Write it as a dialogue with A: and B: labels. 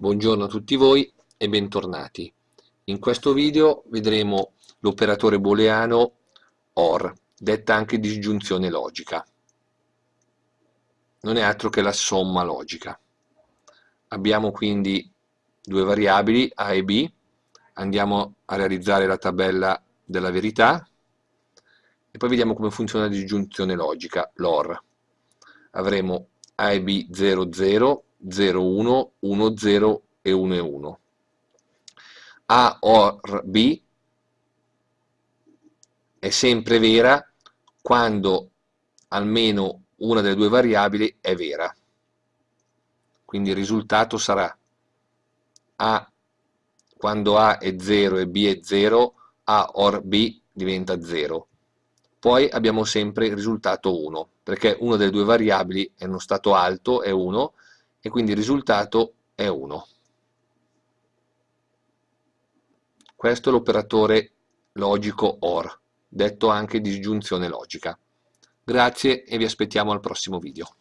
A: Buongiorno a tutti voi e bentornati. In questo video vedremo l'operatore booleano OR, detta anche disgiunzione logica. Non è altro che la somma logica. Abbiamo quindi due variabili A e B, andiamo a realizzare la tabella della verità e poi vediamo come funziona la disgiunzione logica, l'OR. Avremo A e B 0, 0, 0, 1, 1, 0 e 1 e 1. A OR B è sempre vera quando almeno una delle due variabili è vera. Quindi il risultato sarà A quando A è 0 e B è 0, A OR B diventa 0. Poi abbiamo sempre il risultato 1, perché una delle due variabili è uno stato alto, è 1, e quindi il risultato è 1. Questo è l'operatore logico OR, detto anche disgiunzione logica. Grazie e vi aspettiamo al prossimo video.